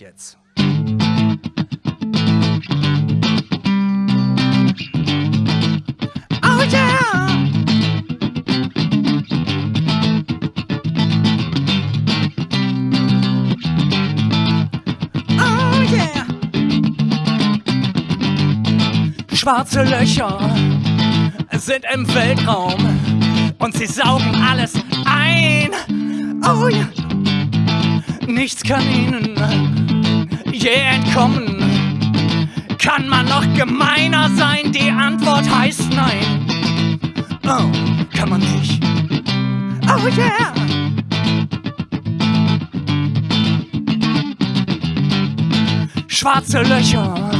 jetzt. Oh! Oh yeah! Schwarze Löcher sind im Weltraum und sie saugen alles ein. Oh ja, nichts kann ihnen je entkommen. Kann man noch gemeiner sein? Die Antwort heißt nein. Oh, kann man nicht. Oh yeah! Schwarze Löcher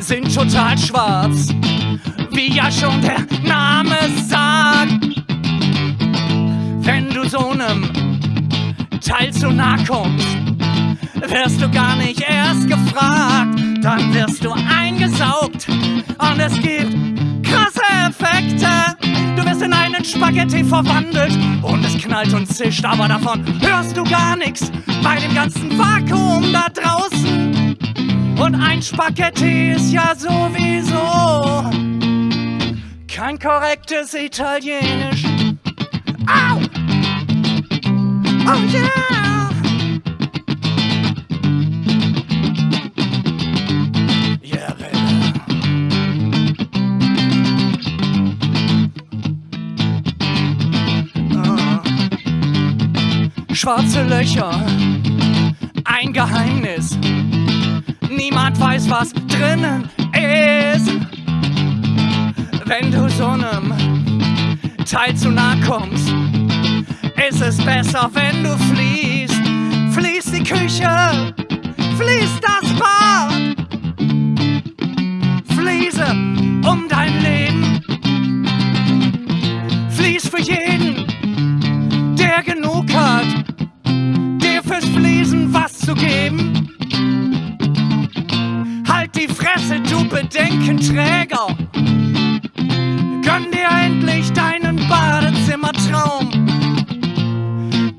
sind total schwarz, wie ja schon der Name sagt. Wenn du so einem Teil zu nah kommst, wirst du gar nicht erst gefragt, dann wirst du eingesaugt und es gibt krasse Effekte. Du wirst in einen Spaghetti verwandelt und es knallt und zischt, aber davon hörst du gar nichts bei dem ganzen Vakuum da draußen. Und ein Spaghetti ist ja sowieso kein korrektes Italienisch. Au! Oh yeah! Schwarze Löcher, ein Geheimnis. Niemand weiß, was drinnen ist. Wenn du so einem Teil zu nah kommst, ist es besser, wenn du fliehst. Fließen was zu geben. Halt die Fresse, du Bedenkenträger. Gönn dir endlich deinen Badezimmertraum.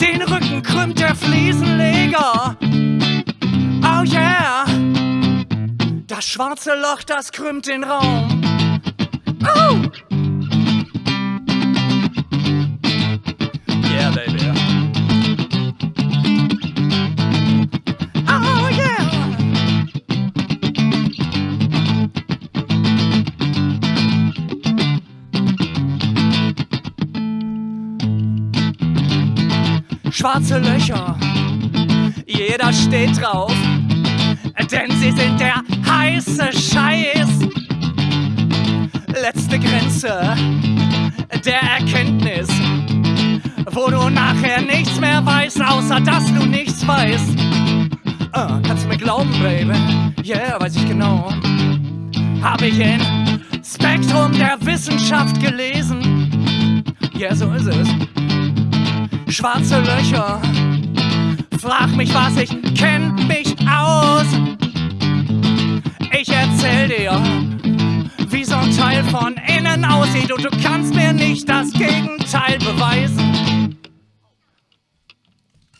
Den Rücken krümmt der Fliesenleger. Oh yeah. Das schwarze Loch, das krümmt den Raum. Oh! Schwarze Löcher, jeder steht drauf, denn sie sind der heiße Scheiß. Letzte Grenze der Erkenntnis, wo du nachher nichts mehr weißt, außer dass du nichts weißt. Ah, kannst du mir glauben, Baby? Yeah, weiß ich genau. Habe ich in Spektrum der Wissenschaft gelesen. Ja, yeah, so ist es. Schwarze Löcher. Frag mich was, ich kenn mich aus. Ich erzähl dir, wie so ein Teil von innen aussieht und du kannst mir nicht das Gegenteil beweisen.